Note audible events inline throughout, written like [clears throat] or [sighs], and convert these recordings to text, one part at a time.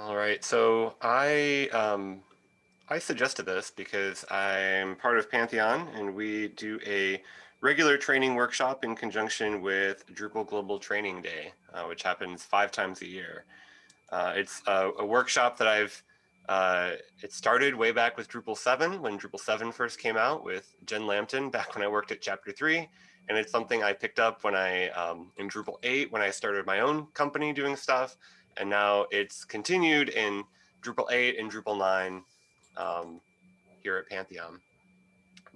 All right, so I um, I suggested this because I'm part of Pantheon and we do a regular training workshop in conjunction with Drupal Global Training Day, uh, which happens five times a year. Uh, it's a, a, workshop that I've, uh, it started way back with Drupal 7 when Drupal 7 first came out with Jen Lampton back when I worked at chapter 3. And it's something I picked up when I, um, in Drupal 8, when I started my own company doing stuff. And now it's continued in Drupal 8 and Drupal 9 um, here at Pantheon.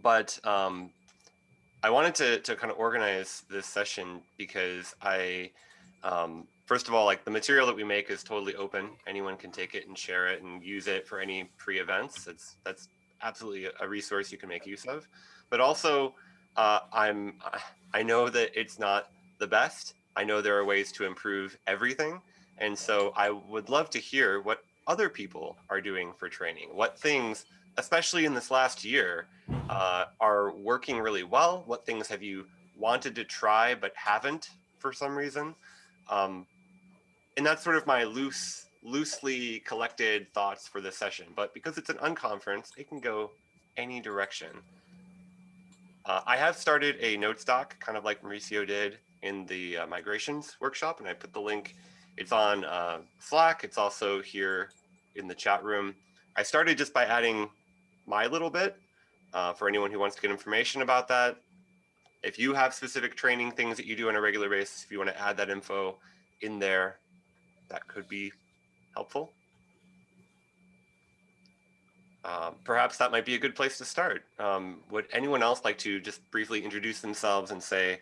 But um, I wanted to, to kind of organize this session because I, um, first of all, like the material that we make is totally open. Anyone can take it and share it and use it for any pre-events. It's that's absolutely a resource you can make use of. But also, uh, I'm I know that it's not the best. I know there are ways to improve everything. And so I would love to hear what other people are doing for training, what things, especially in this last year, uh, are working really well, what things have you wanted to try but haven't for some reason. Um, and that's sort of my loose, loosely collected thoughts for this session. But because it's an unconference, it can go any direction. Uh, I have started a notes doc, kind of like Mauricio did in the uh, migrations workshop, and I put the link it's on uh, Slack. It's also here in the chat room. I started just by adding my little bit uh, for anyone who wants to get information about that. If you have specific training things that you do on a regular basis, if you want to add that info in there, that could be helpful. Uh, perhaps that might be a good place to start. Um, would anyone else like to just briefly introduce themselves and say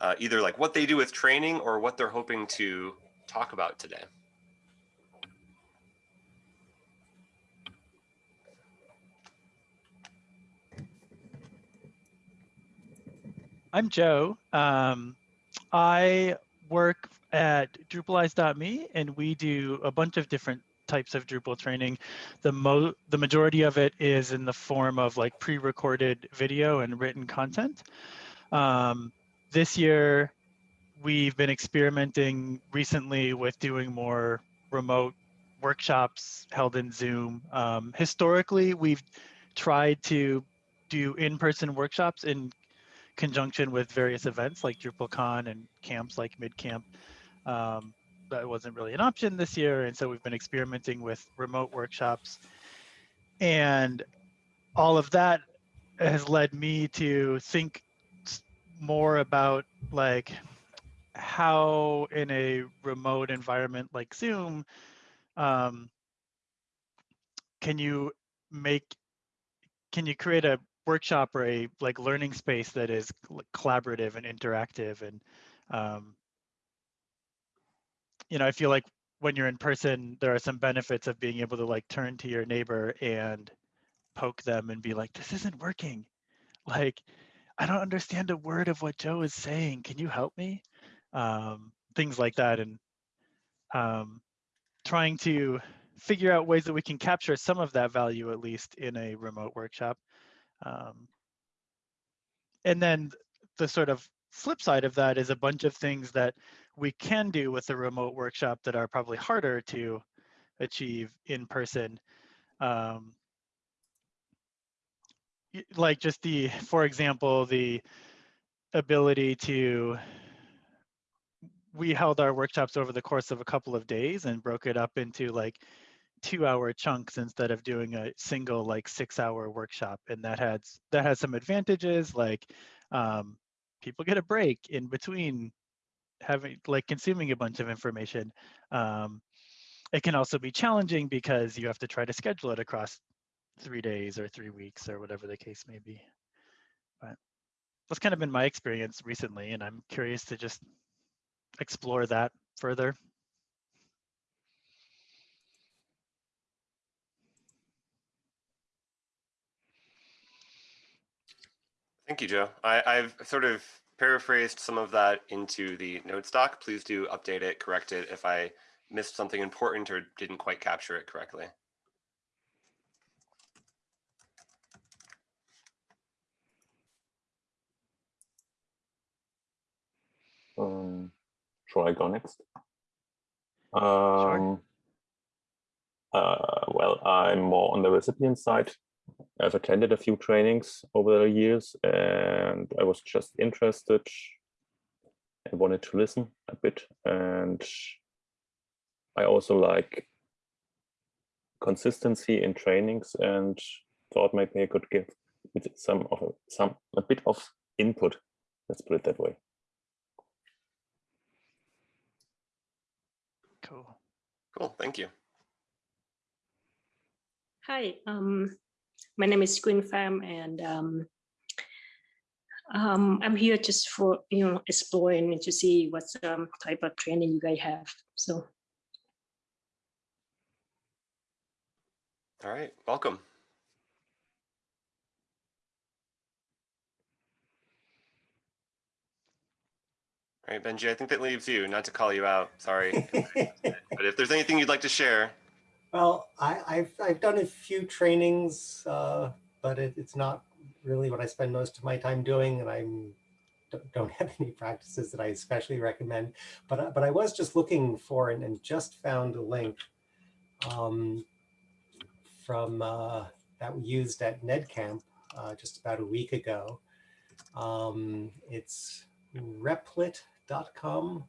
uh, either like what they do with training or what they're hoping to talk about today? I'm Joe. Um, I work at Drupalize.me and we do a bunch of different types of Drupal training. The mo the majority of it is in the form of like pre-recorded video and written content. Um, this year, we've been experimenting recently with doing more remote workshops held in Zoom. Um, historically, we've tried to do in-person workshops in conjunction with various events like DrupalCon and camps like MidCamp. Um, that wasn't really an option this year, and so we've been experimenting with remote workshops. And all of that has led me to think more about like how in a remote environment like Zoom, um, can you make, can you create a workshop or a like learning space that is collaborative and interactive and, um, you know, I feel like when you're in person, there are some benefits of being able to like turn to your neighbor and poke them and be like, this isn't working. Like, I don't understand a word of what Joe is saying. Can you help me? Um, things like that, and um, trying to figure out ways that we can capture some of that value at least in a remote workshop. Um, and then the sort of flip side of that is a bunch of things that we can do with a remote workshop that are probably harder to achieve in person. Um, like just the, for example, the ability to we held our workshops over the course of a couple of days and broke it up into like two hour chunks instead of doing a single like six hour workshop and that has that has some advantages like um, people get a break in between having like consuming a bunch of information um, it can also be challenging because you have to try to schedule it across three days or three weeks or whatever the case may be but that's kind of been my experience recently and i'm curious to just explore that further. Thank you, Joe. I, I've sort of paraphrased some of that into the notes doc. Please do update it, correct it if I missed something important or didn't quite capture it correctly. Um, Shall I go next? Um, sure. Uh, well, I'm more on the recipient side. I've attended a few trainings over the years and I was just interested. I wanted to listen a bit and I also like consistency in trainings and thought maybe I could give some of a, some a bit of input. Let's put it that way. Cool. Cool, thank you. Hi, um, my name is Quinn Pham and um, um, I'm here just for, you know, exploring and to see what um, type of training you guys have. So All right, welcome. All right, Benji, I think that leaves you, not to call you out, sorry. [laughs] But if there's anything you'd like to share, Well, I, I've, I've done a few trainings, uh, but it, it's not really what I spend most of my time doing, and I'm don't- don't [laughs] have any practices that I especially recommend. But I- but I was just looking for and, and just found a link um, from uh, that we used at NedCamp uh, just about a week ago. Um, it's replit.com.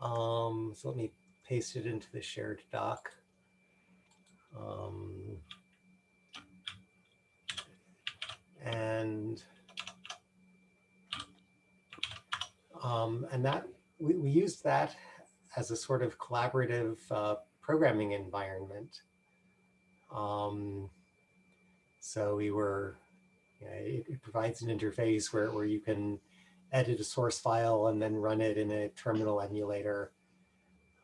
Um, so let me paste it into the shared doc. Um, and um, and that we, we used that as a sort of collaborative uh, programming environment. Um, so we were, you know, it, it provides an interface where, where you can edit a source file and then run it in a terminal emulator.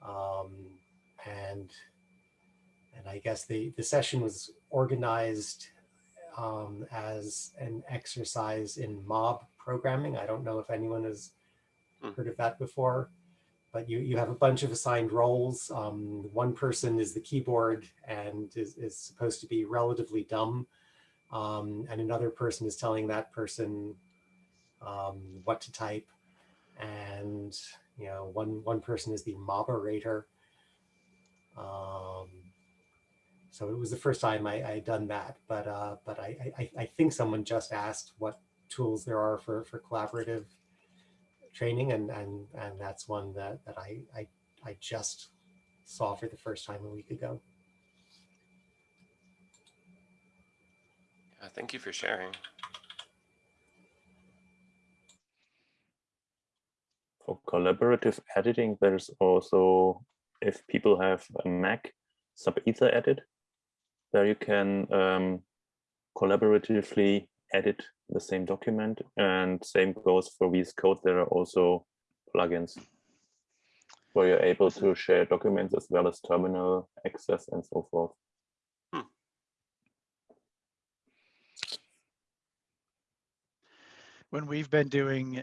Um, and and I guess the, the session was organized um, as an exercise in mob programming. I don't know if anyone has Hmm. heard of that before, but you, you have a bunch of assigned roles. Um, one person is the keyboard and is, is supposed to be relatively dumb. Um, and another person is telling that person um, what to type. And, you know, one, one person is the moderator. Um, so it was the first time I, I done that, but uh, but I, I I think someone just asked what tools there are for for collaborative training, and and and that's one that that I I I just saw for the first time a week ago. uh, thank you for sharing. For collaborative editing, there's also, if people have a Mac, SubEthaEdit, there you can um, collaboratively edit the same document and same goes for VS Code. There are also plugins where you're able to share documents as well as terminal access and so forth. when we've been doing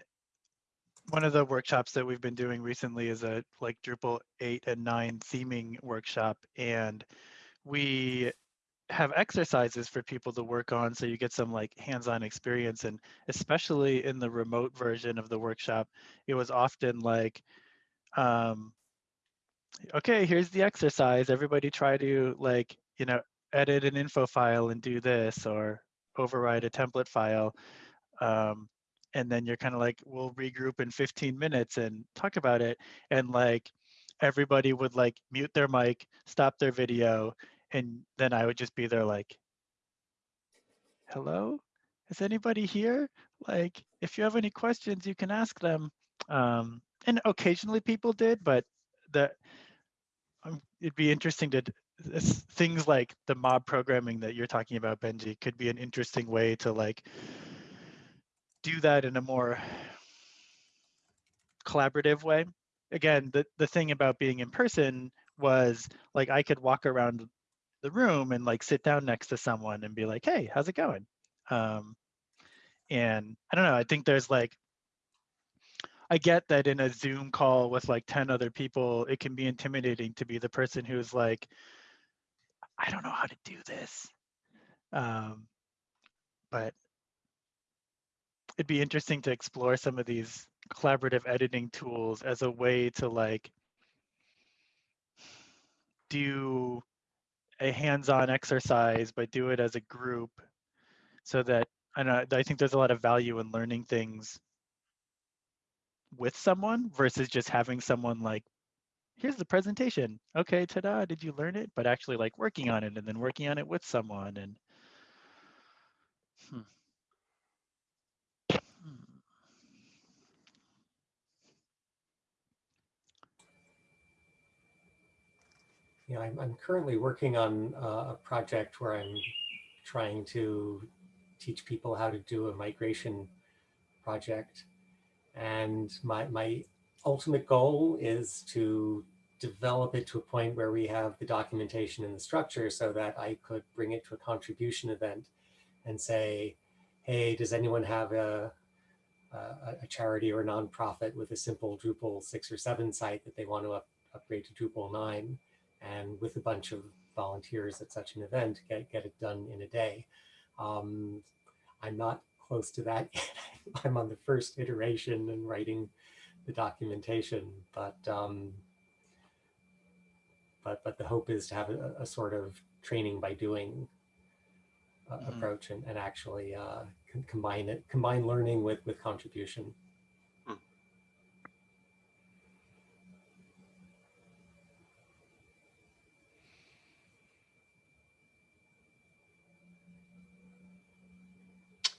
one of the workshops that we've been doing recently is a like Drupal 8 and 9 theming workshop and we have exercises for people to work on so you get some like hands-on experience and especially in the remote version of the workshop it was often like um okay here's the exercise. Everybody try to like you know edit an info file and do this or override a template file. Um, and then you're kind of like we'll regroup in 15 minutes and talk about it and like everybody would like mute their mic stop their video and then i would just be there like hello? Is anybody here? Like if you have any questions you can ask them. Um, and occasionally people did but the um, it'd be interesting to things like the mob programming that you're talking about benji could be an interesting way to like do that in a more collaborative way. Again, the, the thing about being in person was like I could walk around the room and like sit down next to someone and be like, hey, how's it going? Um, and I don't know, I think there's like, I get that in a Zoom call with like 10 other people, it can be intimidating to be the person who's like, I don't know how to do this. Um, but it'd be interesting to explore some of these collaborative editing tools as a way to like do a hands-on exercise, but do it as a group so that I know I think there's a lot of value in learning things with someone versus just having someone like here's the presentation. Okay, ta-da, did you learn it? But actually like working on it and then working on it with someone and hmm. Yeah, I'm, I'm currently working on uh, a project where I'm trying to teach people how to do a migration project. And my, my ultimate goal is to develop it to a point where we have the documentation and the structure so that I could bring it to a contribution event and say, hey, does anyone have a, a, a charity or a nonprofit with a simple Drupal six or seven site that they want to up, upgrade to Drupal nine? And with a bunch of volunteers at such an event, get, get it done in a day. Um, I'm not close to that [laughs] yet. I'm on the first iteration and writing the documentation, but um, but but the hope is to have a, a sort of training by doing uh, Mhm. approach and, and actually uh, combine it, combine learning with with contribution.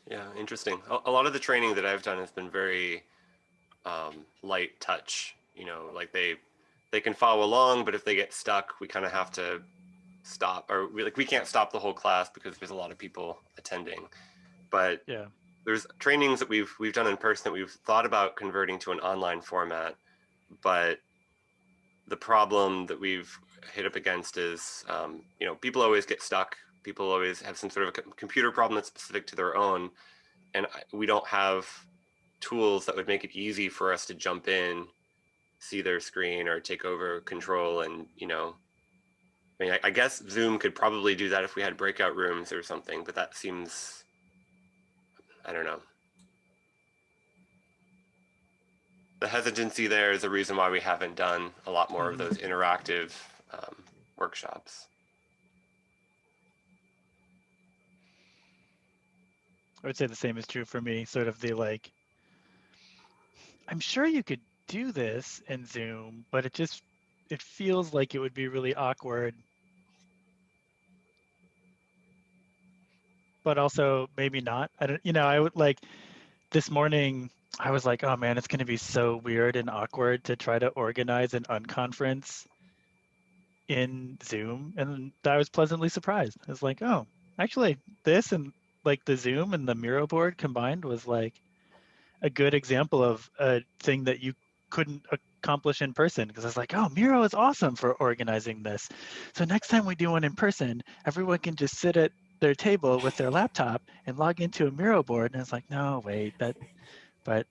Yeah, interesting. A, lot of the training that I've done has been very um, light touch. You know, like they they can follow along, but if they get stuck, we kind of have to stop, or we, like we can't stop the whole class because there's a lot of people attending. But yeah. there's trainings that we've we've done in person that we've thought about converting to an online format, but the problem that we've hit up against is, um, you know, people always get stuck. People always have some sort of a computer problem that's specific to their own, and we don't have tools that would make it easy for us to jump in, see their screen, or take over control. And you know, I mean, I, I guess Zoom could probably do that if we had breakout rooms or something, but that seems, I don't know. the hesitancy there is a reason why we haven't done a lot more of those interactive um, workshops. I would say the same is true for me. Sort of the like, I'm sure you could do this in Zoom, but it just it feels like it would be really awkward. But also maybe not. I don't. You know, I would like this morning. I was like, oh man, it's going to be so weird and awkward to try to organize an unconference in Zoom, and I was pleasantly surprised. I was like, oh, actually, this and like the Zoom and the Miro board combined was like a good example of a thing that you couldn't accomplish in person because I was like, oh, Miro is awesome for organizing this. So next time we do one in person, everyone can just sit at their table with their laptop and log into a Miro board. And it's like, no, wait, that, but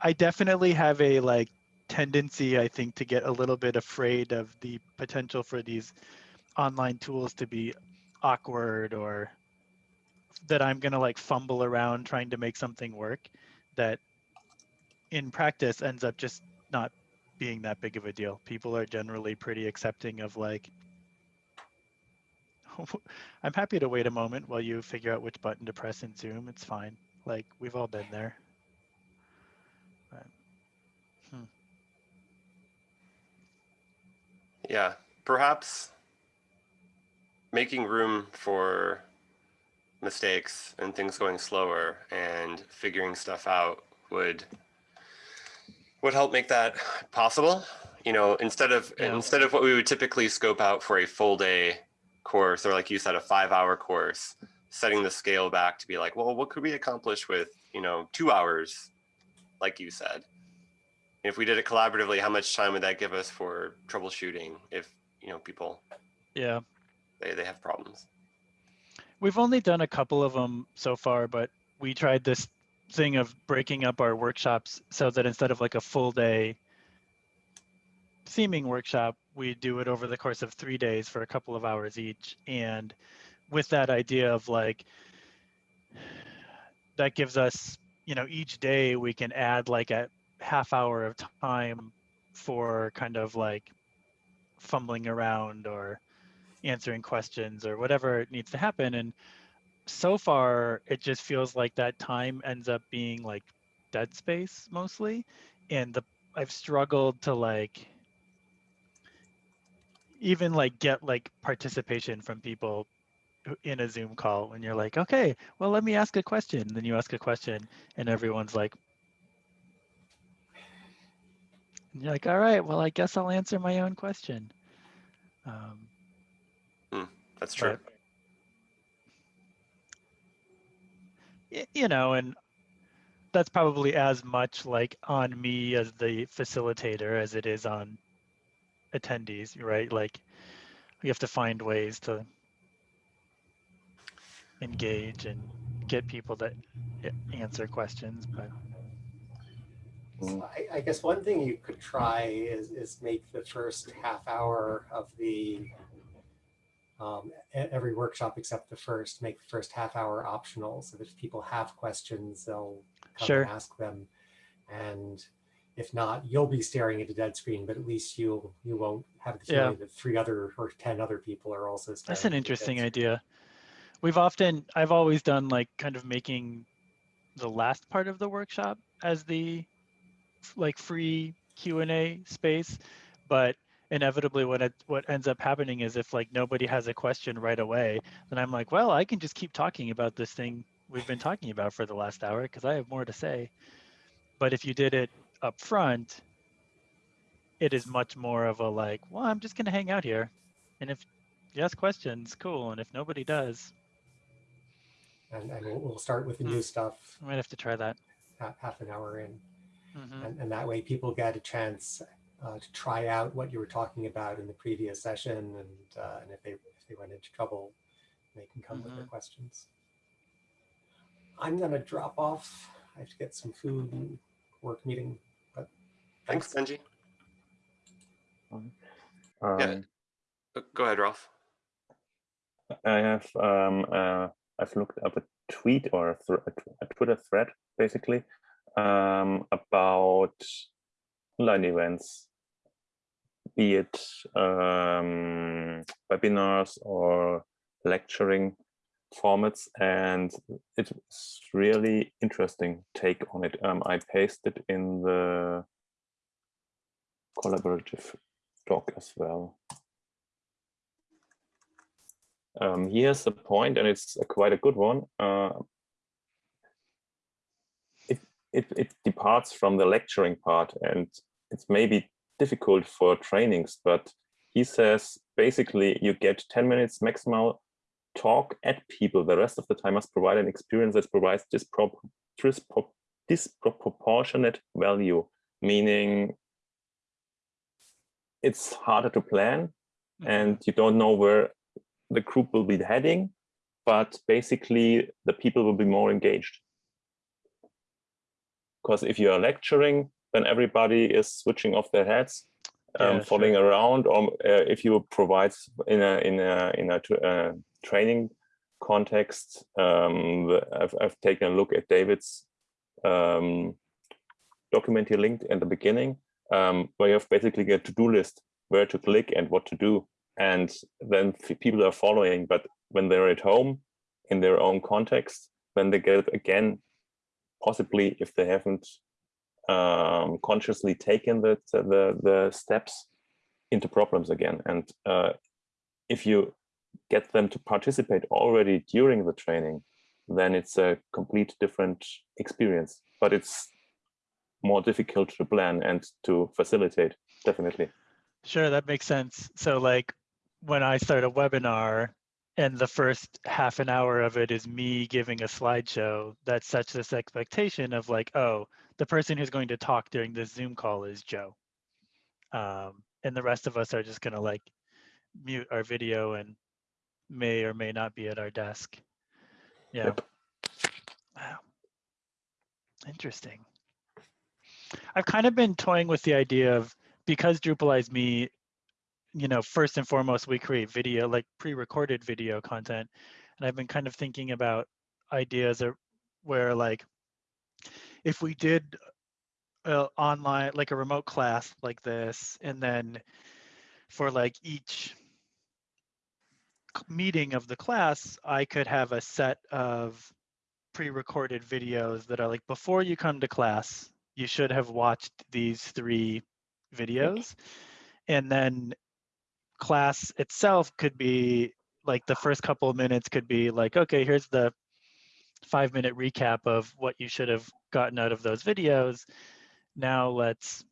I definitely have a like tendency, I think, to get a little bit afraid of the potential for these online tools to be awkward or that I'm gonna like fumble around trying to make something work that in practice ends up just not being that big of a deal. People are generally pretty accepting of like, [laughs] I'm happy to wait a moment while you figure out which button to press in Zoom. It's fine. Like we've all been there. But, hmm. Yeah, perhaps making room for mistakes and things going slower and figuring stuff out would would help make that possible. You know, instead of Yeah. instead of what we would typically scope out for a full day course or like you said a 5-hour course, setting the scale back to be like, well, what could we accomplish with, you know, 2 hours like you said? If we did it collaboratively, how much time would that give us for troubleshooting if, you know, people Yeah. They, they have problems? We've only done a couple of them so far, but we tried this thing of breaking up our workshops so that instead of like a full day theming workshop, we do it over the course of three days for a couple of hours each. And with that idea of like, that gives us, you know, each day we can add like a half hour of time for kind of like fumbling around or answering questions or whatever needs to happen. And so far, it just feels like that time ends up being like dead space mostly. And the I've struggled to like even like get like participation from people in a Zoom call when you're like, okay, well, let me ask a question. And then you ask a question and everyone's like, and you're like, all right, well, I guess I'll answer my own question. Um, That's true. but you know, and that's probably as much like on me as the facilitator as it is on attendees, right? Like we have to find ways to engage and get people to answer questions, but So I, I guess one thing you could try is, is make the first half hour of the, um, every workshop except the first, make the first half hour optional. So that if people have questions, they'll come Sure. and ask them. And if not, you'll be staring at a dead screen, but at least you'll, you won't have the Yeah. feeling that three other or 10 other people are also staring. That's an interesting idea. We've often, I've always done like kind of making the last part of the workshop as the like free Q and A space, but inevitably what it, what ends up happening is if like nobody has a question right away, then I'm like, well, I can just keep talking about this thing we've been talking about for the last hour because I have more to say. But if you did it up front, it is much more of a like, well, I'm just gonna hang out here, and if you ask questions, cool. And if nobody does, And, and we'll, we'll start with the Hmm. new stuff I might have to try that. half an hour in. hmm And, and that way people get a chance uh, to try out what you were talking about in the previous session. And, uh, and if they, if they run into trouble, they can come with their questions. I'm gonna drop off. I have to get some food and work meeting, but Thanks, Benji. Um, Uh, Go ahead, Ralph. I have um, uh, I've looked up a tweet or a, thr- a Twitter thread basically um, about online events, be it um, webinars or lecturing formats, and it's really interesting take on it. Um, I pasted in the collaborative doc as well. Um, here's the point, and it's a quite a good one. Uh, it, it, it departs from the lecturing part, and it's maybe difficult for trainings, but he says basically you get 10 minutes maximal talk at people. The rest of the time must provide an experience that provides dispro dispro disproportionate value, meaning it's harder to plan mm-hmm. and you don't know where the group will be heading, but basically the people will be more engaged. Because if you are lecturing, then everybody is switching off their heads, um, Yeah, following around. Or uh, if you provide in a in a in a uh, training context, um, I've I've taken a look at David's um, document he linked in the beginning, um, where you have basically a to-do list where to click and what to do and then people are following but when they're at home in their own context then they get again possibly if they haven't um, consciously taken the, the the steps into problems again and uh, if you get them to participate already during the training then it's a complete different experience but it's more difficult to plan and to facilitate definitely Sure, that makes sense. So like when I start a webinar and the first half an hour of it is me giving a slideshow, that sets this expectation of like, oh, the person who's going to talk during this Zoom call is Joe. Um, and the rest of us are just gonna like mute our video and may or may not be at our desk. Yeah. Yep. Wow. Interesting. I've kind of been toying with the idea of because Drupalize Me, you know, first and foremost, we create video, like pre-recorded video content. And I've been kind of thinking about ideas of where like, if we did uh, online, like a remote class like this, and then for like each meeting of the class, I could have a set of pre-recorded videos that are like, before you come to class, you should have watched these three videos. And then class itself could be like the first couple of minutes could be like, okay, here's the five minute recap of what you should have gotten out of those videos. Now let's,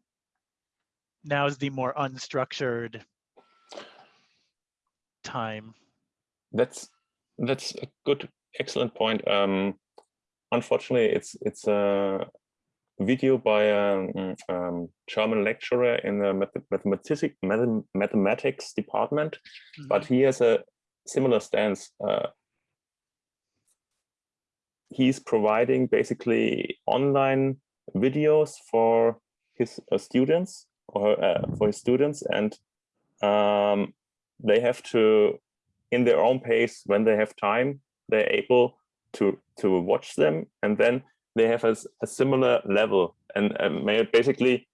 now is the more unstructured time. That's that's a good, excellent point. Um, unfortunately, it's it's a video by a mm, um, German lecturer in the math mathematics mathem- mathematics department, but he has a similar stance. Uh, he's providing basically online videos for his uh, students or uh, for his students, and um, they have to, in their own pace, when they have time, they're able to to watch them, and then they have a similar level. And um, basically,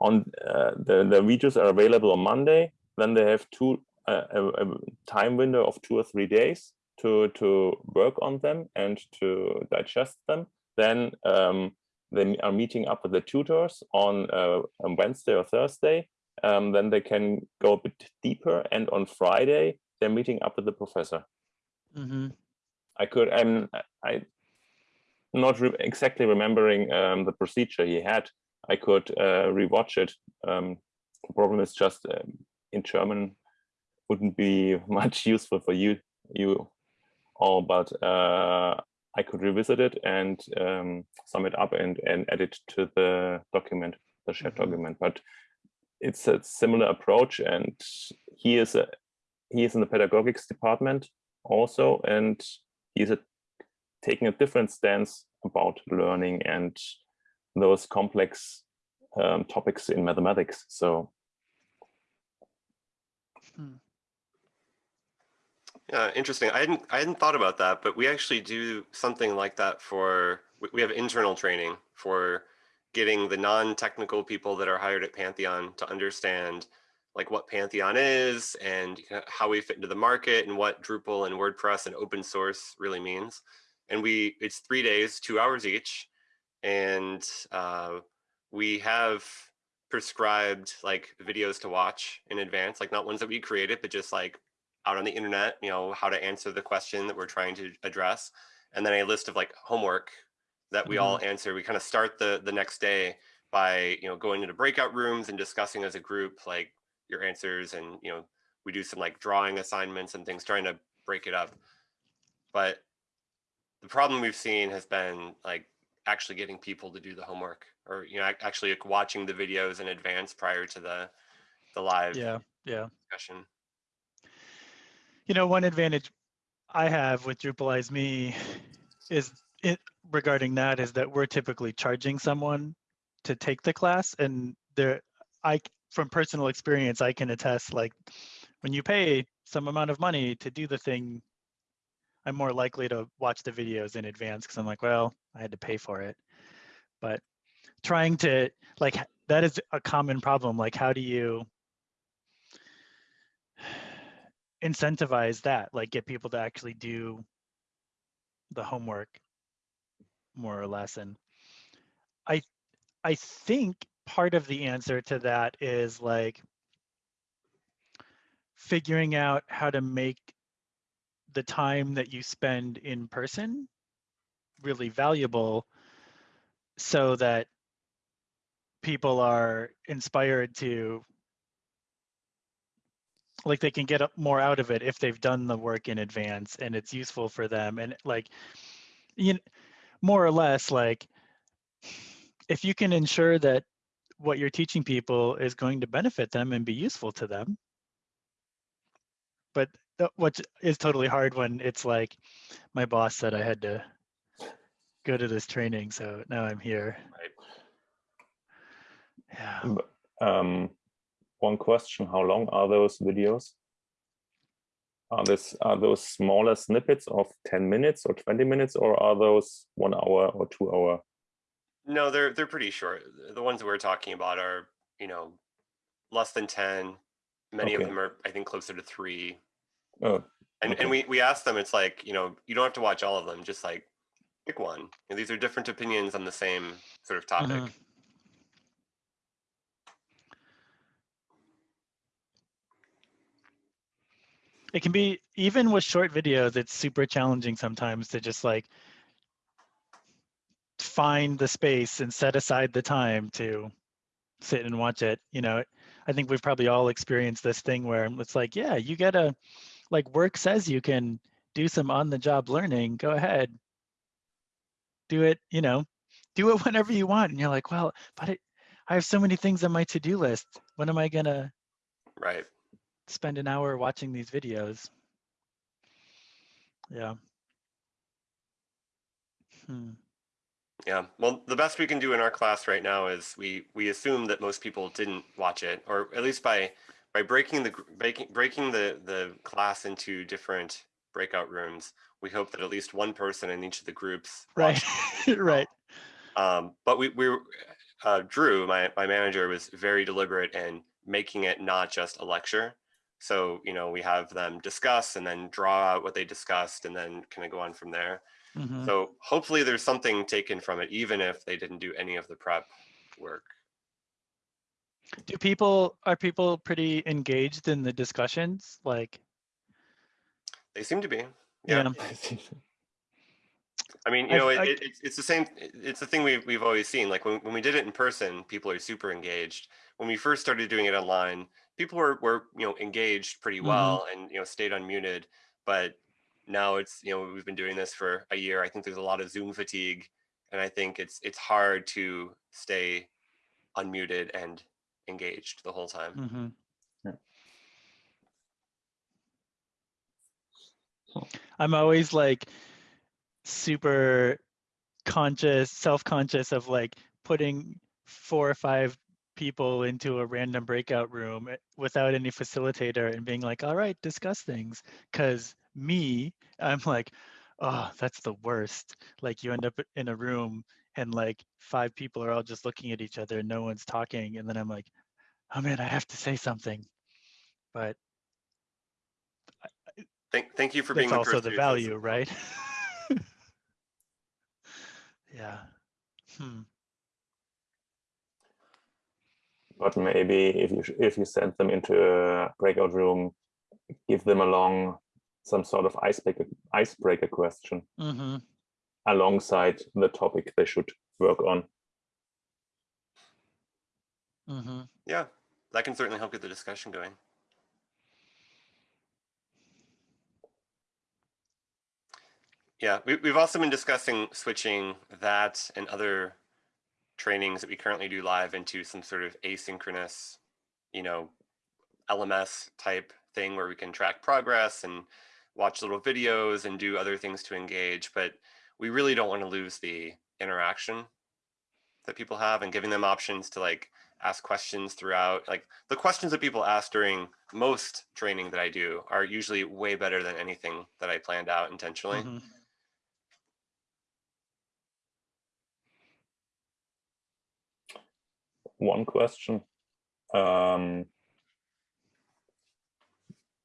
on uh, the the videos are available on Monday. Then they have two uh, a, a time window of two or three days to to work on them and to digest them. Then um, they are meeting up with the tutors on, uh, on Wednesday or Thursday. Um, then they can go a bit deeper, and on Friday they're meeting up with the professor. hmm I could I'm I not re exactly remembering um, the procedure he had. I could uh, rewatch it. Um, the problem is just um, in German wouldn't be [laughs] much useful for you you all, but uh, I could revisit it and um, sum it up and and add it to the document, the shared Mhm. document. But it's a similar approach, and he is a he is in the pedagogics department also, and he's a, taking a different stance about learning and those complex um, topics in mathematics. So Yeah, interesting. I hadn't I hadn't thought about that, but we actually do something like that for we- we have internal training for getting the non-technical people that are hired at Pantheon to understand like what Pantheon is and how we fit into the market and what Drupal and WordPress and open source really means. And we it's three days, two hours each, and uh, we have prescribed like videos to watch in advance, like not ones that we created, but just like out on the internet, you know, how to answer the question that we're trying to address. And then a list of like homework that we all answer. We kind of start the the next day by, you know, going into breakout rooms and discussing as a group like your answers and, you know, we do some like drawing assignments and things trying to break it up. But the problem we've seen has been like actually getting people to do the homework or you know actually like watching the videos in advance prior to the the live Yeah, yeah. discussion. You know, one advantage I have with Drupalize Me is it regarding that is that we're typically charging someone to take the class and there i from personal experience I can attest like when you pay some amount of money to do the thing I'm more likely to watch the videos in advance because I'm like, well, I had to pay for it. But trying to like that is a common problem. Like, how do you [sighs] incentivize that? Like, get people to actually do the homework more or less. And I, I think part of the answer to that is like figuring out how to make the time that you spend in person really valuable so that people are inspired to like they can get more out of it if they've done the work in advance and it's useful for them. And like you know, more or less like if you can ensure that what you're teaching people is going to benefit them and be useful to them but what is is totally hard when it's like my boss said I had to go to this training, so now I'm here. Right. Yeah. um, one question: How long are those videos? Are this are those smaller snippets of ten minutes or twenty minutes, or are those one hour or two hour? No, they're they're pretty short. The ones that we're talking about are, you know, less than 10, many of them are, I think, closer to three. Oh, And, Okay. and we, we asked them, it's like, you know, you don't have to watch all of them, just like pick one. And these are different opinions on the same sort of topic. Mhm. It can be even with short videos, it's super challenging sometimes to just like find the space and set aside the time to sit and watch it. You know, I think we've probably all experienced this thing where it's like, yeah, you gotta like work says you can do some on the job learning. Go ahead. Do it, you know, do it [laughs] whenever you want. And you're like, well, but it, I have so many things on my to-do list. When am I gonna Right. spend an hour watching these videos? Yeah. Hmm. Yeah. Well, the best we can do in our class right now is we we assume that most people didn't watch it, or at least by by breaking the breaking breaking the the class into different breakout rooms. We hope that at least one person in each of the groups [laughs] Right. [laughs] right. Um, but we, we, uh, Drew, my, my manager was very deliberate in making it not just a lecture. So, you know, we have them discuss and then draw out what they discussed and then kind of go on from there. Mhm. So hopefully there's something taken from it, even if they didn't do any of the prep work. Do people are people pretty engaged in the discussions? Like, They seem to be. Yeah. yeah. [laughs] I mean, you I've- know, it, I- it, it's it's the same. It's the thing we've we've always seen. Like when when we did it in person, people are super engaged. When we first started doing it online, people were were you know engaged pretty Mhm. well and you know stayed unmuted. But now it's you know we've been doing this for a year. I think there's a lot of Zoom fatigue, and I think it's it's hard to stay unmuted and engaged the whole time. Mhm. Yeah. Huh. I'm always like super conscious, self-conscious of like putting four or five people into a random breakout room eh, without any facilitator and being like, all right, discuss things. Cause me, I'm like, oh, that's the worst. Like you end up in a room and like five people are all just looking at each other and no one's talking. And then I'm like, oh man, I have to say something. But Thank thank you for being that's also the value, it. right? [laughs] yeah. Hmm. but maybe if you sh- if you send them into a breakout room, give them along some sort of icebreaker icebreaker question hmm alongside the topic they should work on. hmm Yeah, that can certainly help get the discussion going. Yeah, we, we've also been discussing switching that and other trainings that we currently do live into some sort of asynchronous, you know, LMS type thing where we can track progress and watch little videos and do other things to engage. But we really don't want to lose the interaction that people have and giving them options to like ask questions throughout. Like the questions that people ask during most training that I do are usually way better than anything that I planned out intentionally. hmm One question. Um,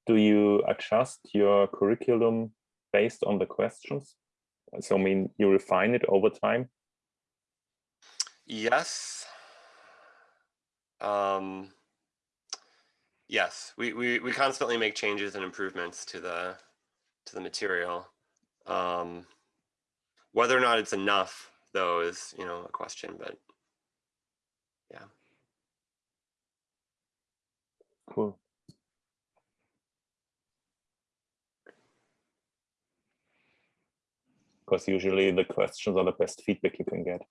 do you adjust your curriculum based on the questions? So I mean, you refine it over time? Yes. Um, yes, we, we, we constantly make changes and improvements to the to the material. Um, whether or not it's enough, though, is you know a question. But yeah, Cool. Because usually the questions are the best feedback you can get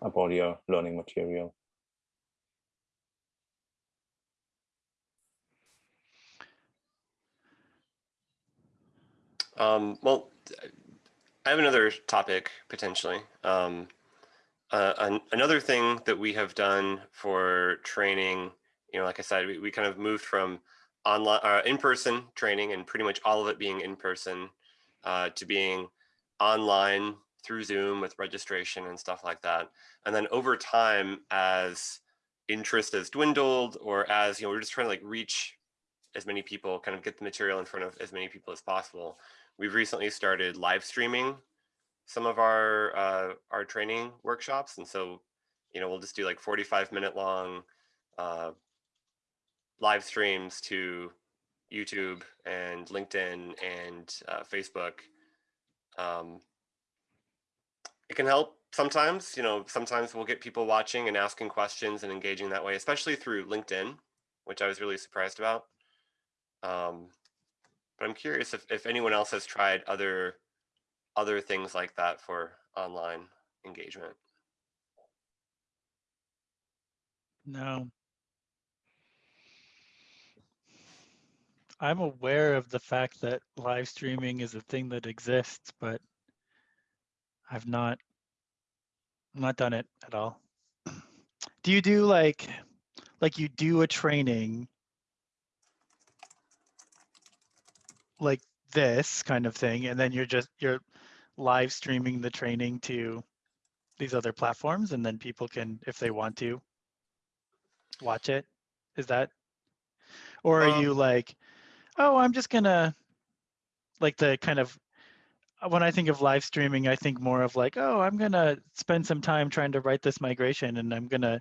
about your learning material. Um, well, I have another topic potentially. Um, uh, an, another thing that we have done for training, you know, like I said, we, we kind of moved from online, uh, in-person training and pretty much all of it being in person uh, to being online through Zoom with registration and stuff like that. And then over time, as interest has dwindled or as, you know, we're just trying to like reach as many people, kind of get the material in front of as many people as possible. We've recently started live streaming some of our uh, our training workshops, and so you know we'll just do like 45 minute long uh, live streams to YouTube and LinkedIn and uh, Facebook. Um, it can help sometimes, you know, sometimes we'll get people watching and asking questions and engaging that way, especially through LinkedIn, which I was really surprised about. Um, but I'm curious if, if anyone else has tried other other things like that for online engagement. No. I'm aware of the fact that live streaming is a thing that exists, but I've not not done it at all. [clears throat] Do you do like like you do a training like this kind of thing and then you're just you're live streaming the training to these other platforms and then people can if they want to watch it is that or are Um, you like oh i'm just gonna like the kind of uh, when i think of live streaming i think more of like oh i'm gonna spend some time trying to write this migration and i'm gonna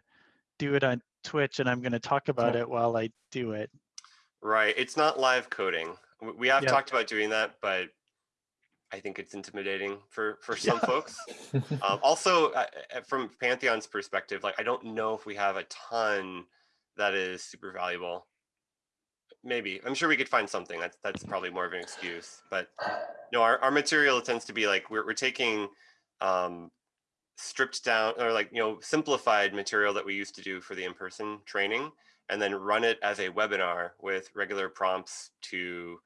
do it on twitch and i'm gonna talk about Yeah. it while i do it Right. It's not live coding. We have Yep. talked about doing that, but I think it's intimidating for for [laughs] some Yeah. folks. Um, [laughs] also, uh, from Pantheon's perspective, like I don't know if we have a ton that is super valuable. Maybe I'm sure we could find something. That's that's probably more of an excuse. But no, our, our material tends to be like we're we're taking um, stripped down or like you know simplified material that we used to do for the in-person training, and then run it as a webinar with regular prompts to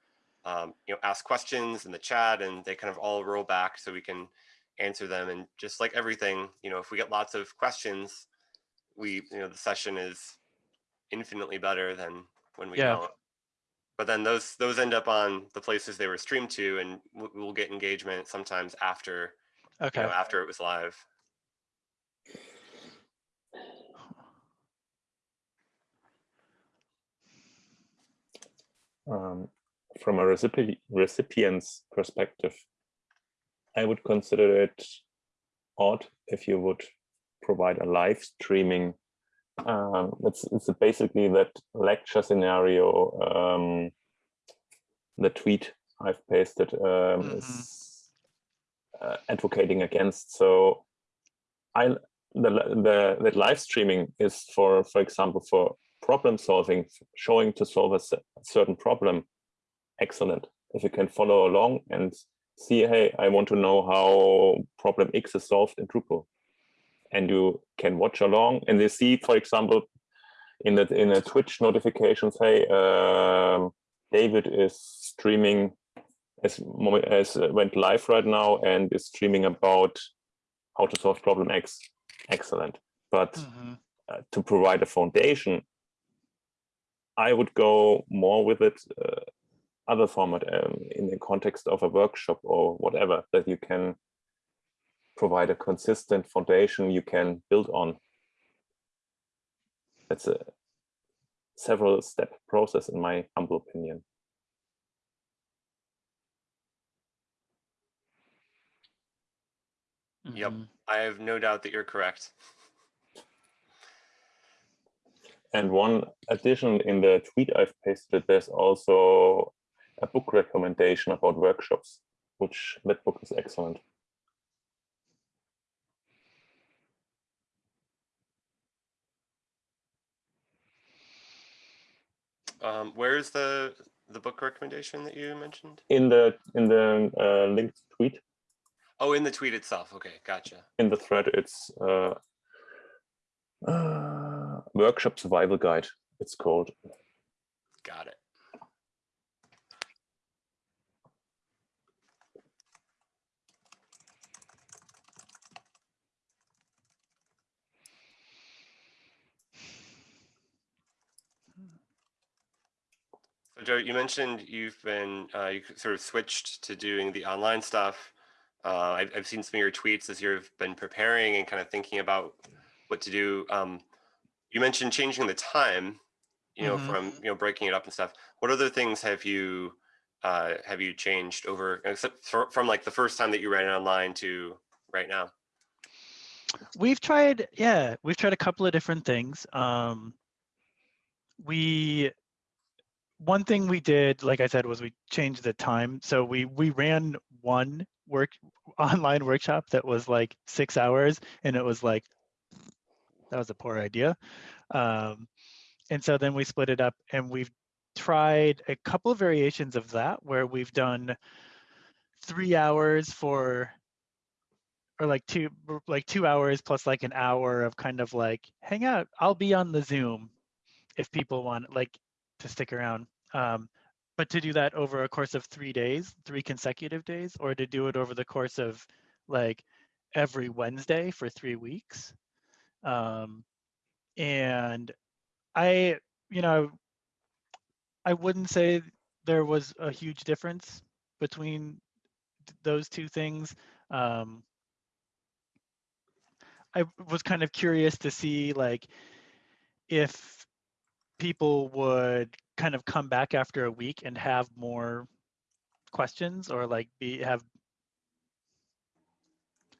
um, you know ask questions in the chat, and they kind of all roll back so we can answer them. And just like everything, you know, if we get lots of questions, we you know the session is infinitely better than when we Yeah. don't. But then those those end up on the places they were streamed to, and we'll get engagement sometimes after okay you know after it was live. um, from a recipi- recipient's perspective, I would consider it odd if you would provide a live streaming. Um, it's, it's basically that lecture scenario, um, the tweet I've pasted um, Mhm. is uh, advocating against. So I the, the the live streaming is for for example for problem solving showing to solve a cer- certain problem excellent. If you can follow along and see hey i want to know how problem x is solved in drupal. And you can watch along and they see for example in the in a twitch notifications hey um, david is streaming as as uh, went live right now and is streaming about how to solve problem x. Excellent. But Mhm. uh, to provide a foundation, I would go more with it uh, other format um, in the context of a workshop or whatever that you can provide a consistent foundation you can build on. That's a several step process in my humble opinion. Yep. Mhm. I have no doubt that you're correct. And one addition in the tweet I've pasted, there's also a book recommendation about workshops, which that book is excellent. Um, where's the the book recommendation that you mentioned? In the in the uh, linked tweet, Oh, in the tweet itself. Okay, gotcha. in the thread, it's uh, uh, workshop survival guide. It's called. Got it. Joe, you mentioned you've been, uh, you sort of switched to doing the online stuff. Uh, I've, I've seen some of your tweets as you've been preparing and kind of thinking about what to do. Um, you mentioned changing the time, you know, Mhm. from, you know, breaking it up and stuff. What other things have you, uh, have you changed over, except for, from like the first time that you ran it online to right now? We've tried, yeah, we've tried a couple of different things. Um, we, one thing we did, like I said, was we changed the time. So we we ran one work [laughs] online workshop that was like six hours, and it was like that was a poor idea. Um, and so then we split it up, and we've tried a couple of variations of that where we've done three hours for or like two like two hours plus like an hour of kind of like hang out i'll be on the zoom if people want like to stick around. Um, but to do that over a course of three days three consecutive days or to do it over the course of like every wednesday for three weeks um, and i you know i wouldn't say there was a huge difference between those two things um, I was kind of curious to see like if people would kind of come back after a week and have more questions or like be have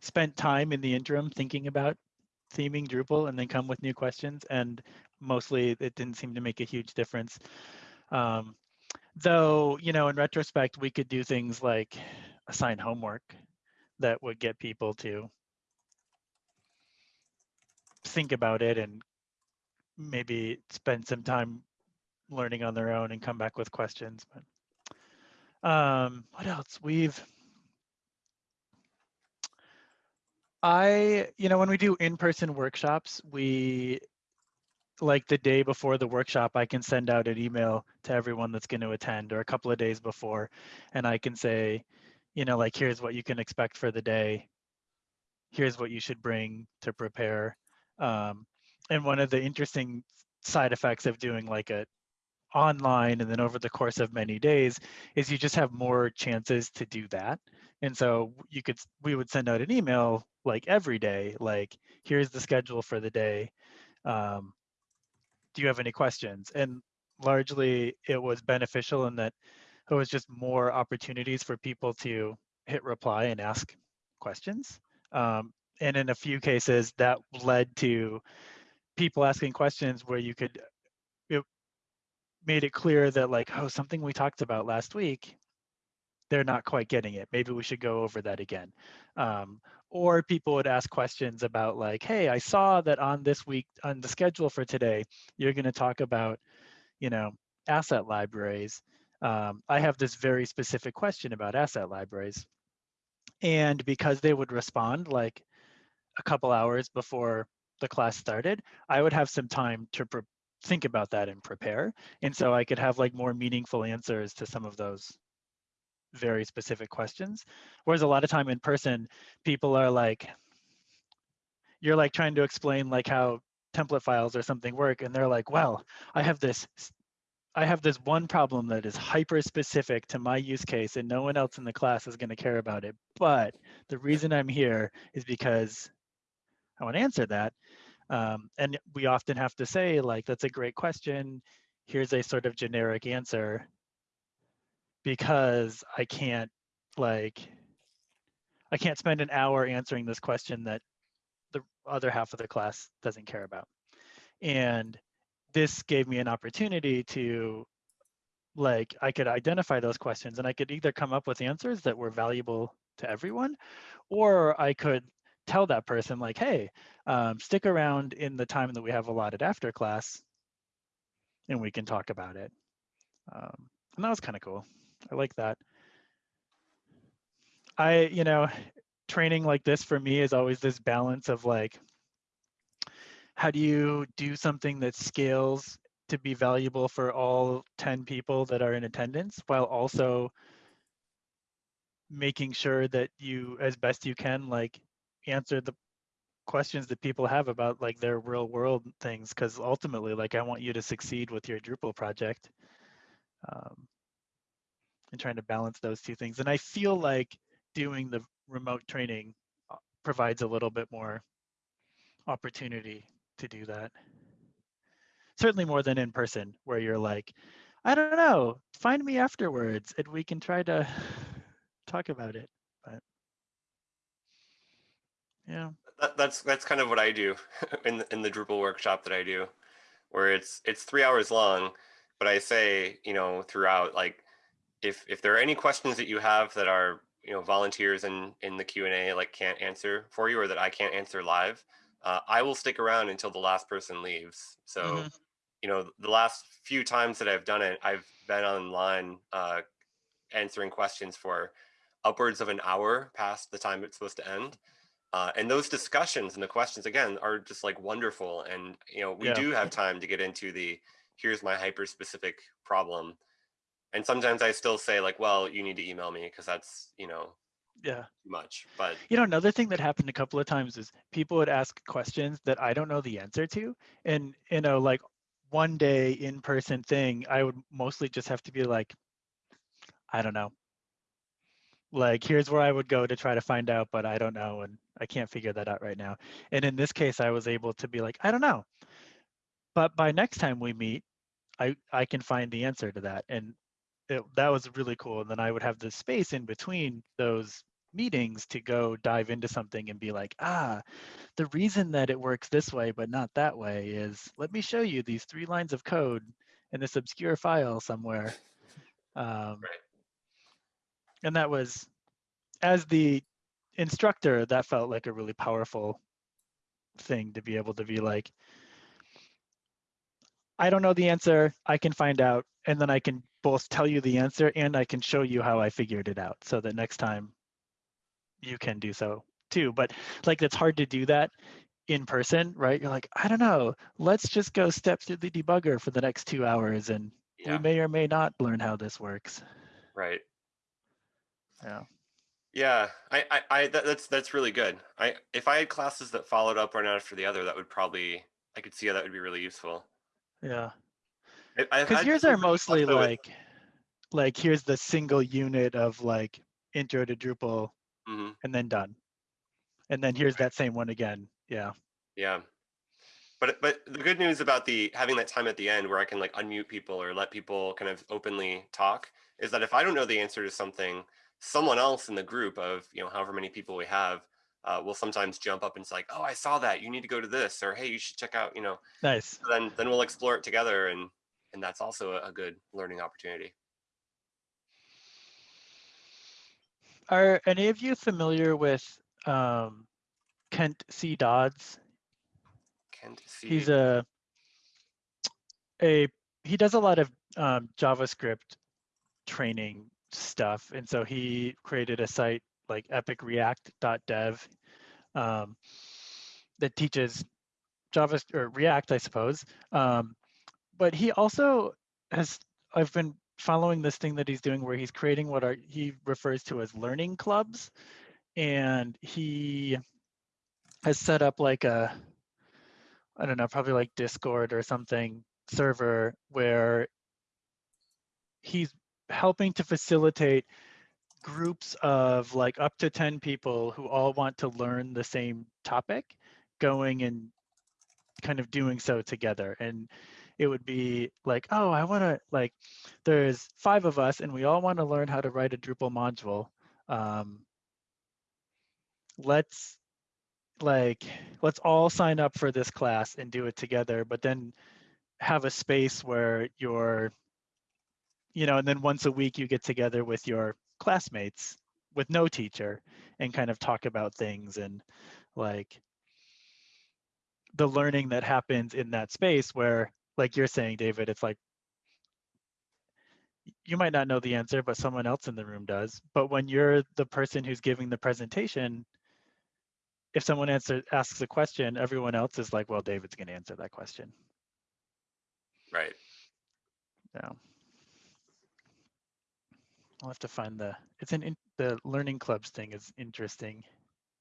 spent time in the interim thinking about theming Drupal and then come with new questions and mostly it didn't seem to make a huge difference. Um, though, you know, in retrospect, we could do things like assign homework that would get people to think about it and maybe spend some time learning on their own and come back with questions. But um, what else? We've I, you know, when we do in-person workshops, we like the day before the workshop, I can send out an email to everyone that's going to attend or a couple of days before, and I can say, you know, like, here's what you can expect for the day. Here's what you should bring to prepare. Um, and one of the interesting side effects of doing like a online and then over the course of many days is you just have more chances to do that. And so you could, we would send out an email like every day, like, here's the schedule for the day. Um, do you have any questions? And largely it was beneficial in that it was just more opportunities for people to hit reply and ask questions. Um, and in a few cases that led to people asking questions where you could, it made it clear that like, oh, something we talked about last week, they're not quite getting it. Maybe we should go over that again. Um, or people would ask questions about like, hey, I saw that on this week, on the schedule for today, you're gonna talk about, you know, asset libraries. Um, I have this very specific question about asset libraries. And because they would respond like a couple hours before the class started, I would have some time to think about that and prepare. And so I could have like more meaningful answers to some of those very specific questions. Whereas a lot of time in person, people are like, you're like trying to explain like how template files or something work. And they're like, well, I have this I have this one problem that is hyper specific to my use case and no one else in the class is going to care about it. But the reason I'm here is because I want to answer that. Um, and we often have to say, like, that's a great question. Here's a sort of generic answer because I can't, like, I can't spend an hour answering this question that the other half of the class doesn't care about. And this gave me an opportunity to like I could identify those questions and I could either come up with answers that were valuable to everyone or I could tell that person like hey um, stick around in the time that we have allotted after class and we can talk about it. Um, and that was kind of cool. I like that. I you know training like this for me is always this balance of like how do you do something that scales to be valuable for all 10 people that are in attendance while also making sure that you as best you can like answer the questions that people have about like their real world things because ultimately like i want you to succeed with your drupal project um, and trying to balance those two things and i feel like doing the remote training uh, provides a little bit more opportunity to do that. certainly more than in person, where you're like, I don't know, find me afterwards and we can try to [sighs] talk about it. Yeah, That, that's that's kind of what I do [laughs] in the, in the Drupal workshop that I do, where it's it's three hours long, but I say you know throughout like if if there are any questions that you have that are you know volunteers in in the Q and A like can't answer for you or that I can't answer live, uh, I will stick around until the last person leaves. So Mhm. you know the last few times that I've done it, I've been online uh, answering questions for upwards of an hour past the time it's supposed to end. Uh, and those discussions and the questions again are just like wonderful. And you know, we Yeah. do have [laughs] time to get into the here's my hyper specific problem. And sometimes I still say like, well, you need to email me because that's you know yeah. too much. But You know, another thing that happened a couple of times is people would ask questions that I don't know the answer to. And, you know, like one day in person thing, I would mostly just have to be like, I don't know. Like, here's where I would go to try to find out, but I don't know. And I can't figure that out right now. And in this case, I was able to be like, I don't know. But by next time we meet, I, I can find the answer to that. And it, that was really cool. And then I would have the space in between those meetings to go dive into something and be like, ah, the reason that it works this way but not that way is let me show you these three lines of code in this obscure file somewhere. [laughs] Um, Right. And that was, as the instructor, that felt like a really powerful thing to be able to be like, I don't know the answer. I can find out, and then I can both tell you the answer and I can show you how I figured it out, so that next time you can do so too. But like, it's hard to do that in person, right? You're like, I don't know. Let's just go step through the debugger for the next two hours, and yeah, we may or may not learn how this works. right. Yeah. Yeah, I, I, I that, that's that's really good. I if I had classes that followed up one after the other, that would probably I could see how that would be really useful. Yeah. Because yours are mostly like, like here's the single unit of like intro to Drupal Mhm. and then done. And then here's that same one again. Yeah. Yeah. But but the good news about the having that time at the end where I can like unmute people or let people kind of openly talk is that if I don't know the answer to something, someone else in the group of you know however many people we have uh, will sometimes jump up and say like, oh, I saw that. You need to go to this, or hey, you should check out. You know, Nice. then then we'll explore it together, and and that's also a, a good learning opportunity. Are any of you familiar with um, Kent C. Dodds? Kent C. He's a a he does a lot of um, JavaScript training stuff, and so he created a site like epicreact.dev um, that teaches Java or React, I suppose. Um, but he also has I've been following this thing that he's doing where he's creating what are he refers to as learning clubs, and he has set up like a I don't know, probably like Discord or something server where he's helping to facilitate groups of like up to 10 people who all want to learn the same topic going and kind of doing so together. And it would be like oh i want to like there's five of us and we all want to learn how to write a drupal module. Um, let's like let's all sign up for this class and do it together but then have a space where you're you know and then once a week you get together with your classmates with no teacher and kind of talk about things and like the learning that happens in that space where like you're saying david it's like you might not know the answer but someone else in the room does. But when you're the person who's giving the presentation if someone answer, asks a question everyone else is like well david's going to answer that question. Right. yeah i'll have to find the it's an in, the learning clubs thing is interesting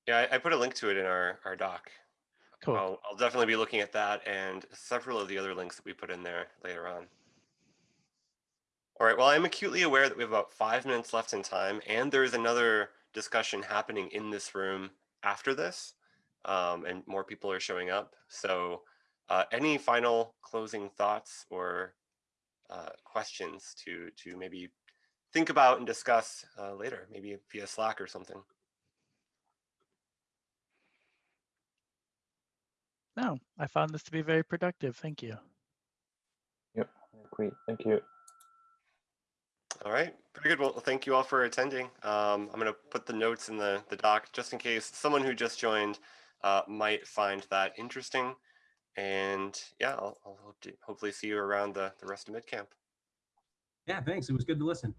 Yeah, I, I put a link to it in our our doc. cool I'll, I'll definitely be looking at that and several of the other links that we put in there later on. All right, well, I'm acutely aware that we have about five minutes left in time, and there is another discussion happening in this room after this, um, and more people are showing up. So uh, any final closing thoughts or uh, questions to to maybe think about and discuss uh, later, maybe via Slack or something. No, I found this to be very productive. Thank you. Yep, great. Thank you. All right, very good. Well, thank you all for attending. Um, I'm going to put the notes in the, the doc just in case someone who just joined uh, might find that interesting. And yeah, I'll, I'll hope to hopefully see you around the, the rest of MidCamp. Yeah, thanks. It was good to listen.